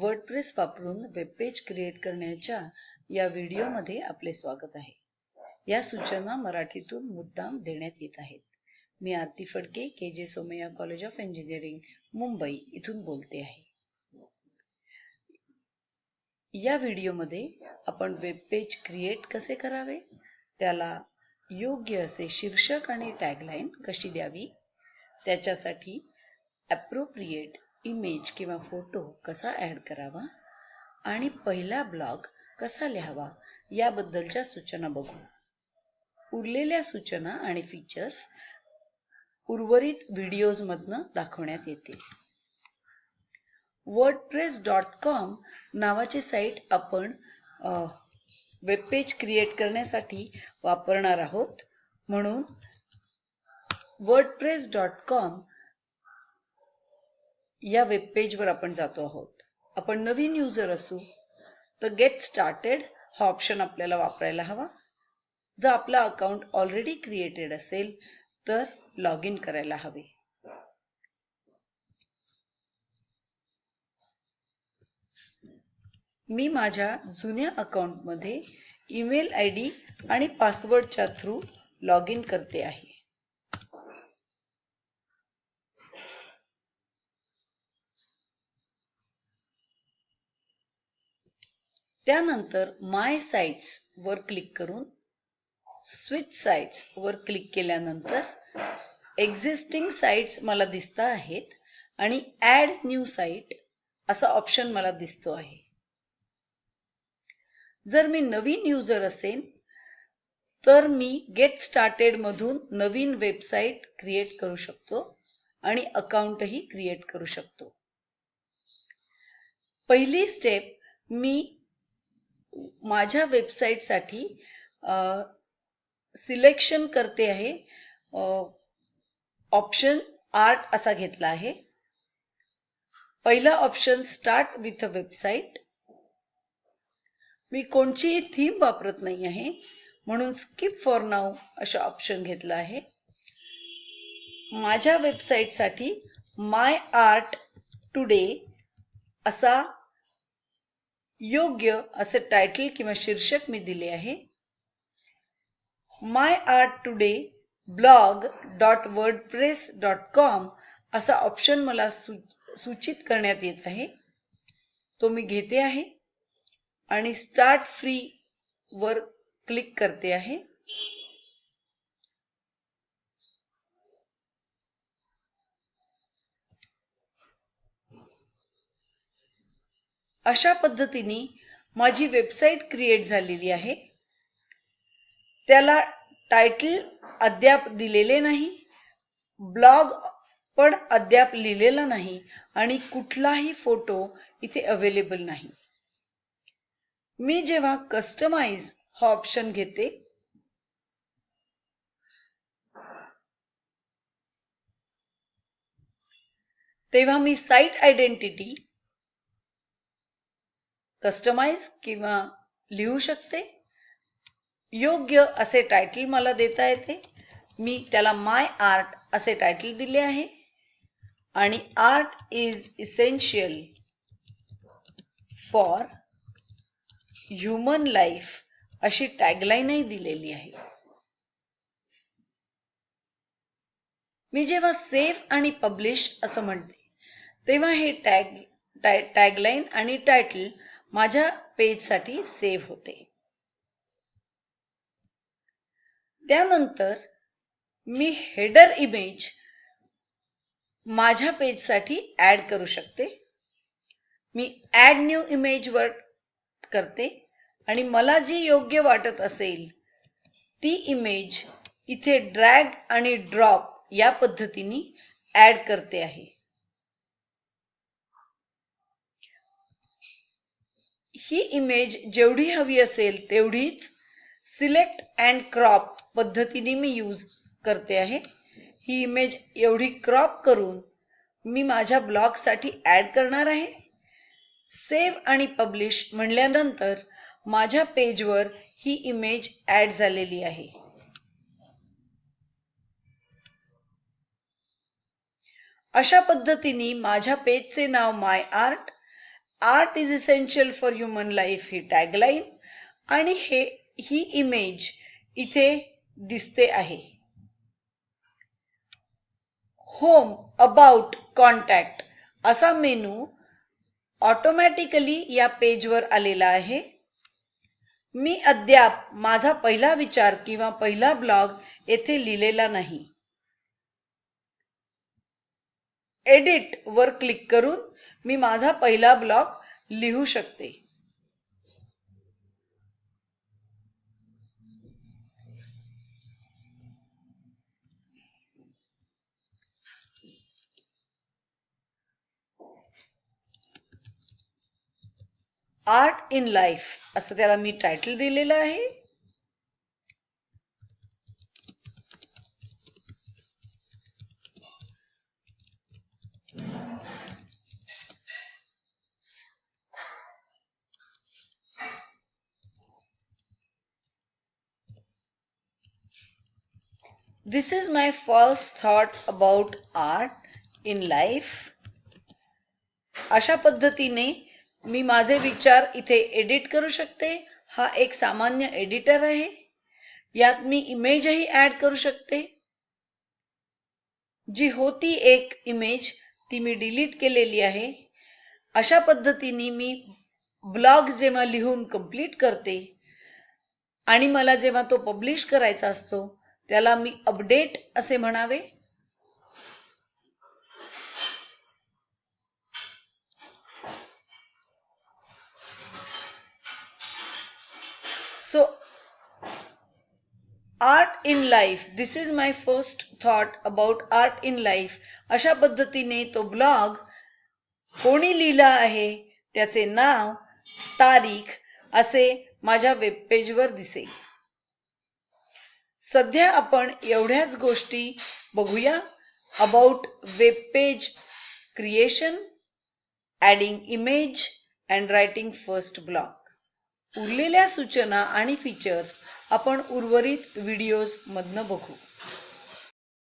WordPress वापरून webpage create करण्याच्या या व्हिडिओमध्ये आपले स्वागत आहे. या सूचना मराठीतून मुद्दाम देण्यात येत आहेत. मी Aarti Phadke K J Somaiya college of engineering Mumbai इथून बोलते आहे. या व्हिडिओमध्ये आपण वेबपेज क्रिएट कसे करावे? त्याला योग्य असे शीर्षक आणि टॅगलाईन कशी द्यावी? त्याच्यासाठी ॲप्रोप्रिएट इमेज किंवा फोटो कसा ॲड करावा आणि पहिला ब्लॉग कसा लिहावा याबद्दलच्या सूचना बघू. उरलेल्या सूचना आणि फीचर्स उर्वरित व्हिडिओजमधनं दाखवण्यात येतील. वर्ड प्रेस डॉट कॉम नावाची साईट आपण वेबपेज क्रिएट करण्यासाठी वापरणार आहोत. म्हणून वर्ड प्रेस डॉट कॉम या वेबपेजवर आपण जातो आहोत. आपण नवीन युजर असू तर गेट स्टार्टेड हा ऑप्शन आपल्याला वापरायला हवा. जर आपला अकाउंट ऑलरेडी क्रिएटेड असेल तर लॉग इन करायला हवे. मी माझ्या जुन्या अकाउंटमध्ये ईमेल आय डी आणि पासवर्डच्या थ्रू लॉग इन करते आहे. त्यानंतर माय साइट्स वर क्लिक करून स्विच साइट्स वर क्लिक केल्यानंतर एक्झिस्टिंग साइट्स मला दिसता आहेत आणि ऍड न्यू साईट असा ऑप्शन मला दिसतो आहे. जर मी नवीन युजर असेल तर मी गेट स्टार्टेड मधून नवीन वेबसाईट क्रिएट करू शकतो आणि अकाउंटही क्रिएट करू शकतो. पहिली स्टेप मी माझ्या वेबसाईटसाठी सिलेक्शन करते आहे. ऑप्शन आर्ट असा घेतला आहे. पहिला option start with a website. मी कोणचीही थीम वापरत नाही आहे म्हणून स्किप फॉर नाव अशा ऑप्शन घेतला आहे. माझ्या वेबसाईटसाठी माय आर्ट टुडे असा योग्य असे टायटल किंवा शीर्षक मी दिले आहे. My art today blog dot WordPress dot com असा ऑप्शन मला सूचित करण्यात येत आहे. तो मी घेते आहे आणि स्टार्ट फ्री वर क्लिक करते आहे. अशा पद्धतीने माझी वेबसाईट क्रिएट झालेली आहे. त्याला टायटल अद्याप दिलेले नाही ब्लॉग पण अद्याप लिहिलेला नाही आणि कुठलाही फोटो इथे अवेलेबल नाही. मी जेव्हा कस्टमाइज हा ऑप्शन घेते तेव्हा मी साईट आयडेंटिटी कस्टमाइज किंवा लिहू शकते. योग्य असे टायटल मला देता येते. मी त्याला माय आर्ट असे टायटल दिले आहे. आणि art is essential for human life अशी टॅगलाईनही दिलेली आहे. मी जेव्हा सेफ आणि पब्लिश असं म्हणते तेव्हा हे टॅग टॅगलाईन आणि टायटल माझ्या पेजसाठी सेव्ह होते. त्यानंतर मी हेडर इमेज माझ्या पेजसाठी ऍड करू शकते. मी ऍड न्यू इमेज वर करते आणि मला जी योग्य वाटत असेल ती इमेज इथे ड्रॅग आणि ड्रॉप या पद्धतीने ऍड करते आहे. ही इमेज जेवढी हवी असेल तेवढीच सिलेक्ट अँड क्रॉप पद्धतीने मी यूज करते आहे. ही इमेज एवढी क्रॉप करून मी माझ्या ब्लॉगसाठी ॲड करणार आहे. सेव्ह आणि पब्लिश म्हणल्यानंतर माझ्या पेजवर ही इमेज ॲड झालेली आहे. अशा पद्धतीने माझ्या पेजचे नाव my art art is essential for human life he tagline आणि हे ही इमेज इथे दिसते आहे. होम अबाउट कॉन्टॅक्ट असा मेनू ऑटोमॅटिकली या पेजवर आलेला आहे. मी अद्याप माझा पहिला विचार किंवा पहिला ब्लॉग येथे लिहिलेला नाही. एडिट वर क्लिक करून मी माझा पहिला ब्लॉग लिहू शकते. आर्ट इन लाईफ असं त्याला मी टायटल दिलेलं आहे. This is my first thought about art in life. अशा पद्धतीने मी माझे विचार इथे एडिट करू शकते. हा एक सामान्य एडिटर आहे. यात मी इमेजही ऍड करू शकते. जी होती एक इमेज ती मी डिलीट केलेली आहे. अशा पद्धतीने मी ब्लॉग जेव्हा लिहून कंप्लीट करते आणि मला जेव्हा तो पब्लिश करायचा असतो त्याला मी अपडेट असे म्हणावे. So art in life this is my first thought about art in life अशा पद्धतीने तो ब्लॉग कोणी लिहिला आहे त्याचे नाव तारीख असे माझ्या वेबपेजवर दिसेल. सध्या आपण एवढ्याच गोष्टी बघूया about web page creation adding image and writing first blog उरलेल्या सूचना आणि फीचर्स आपण उर्वरित व्हिडिओजमधनं बघू.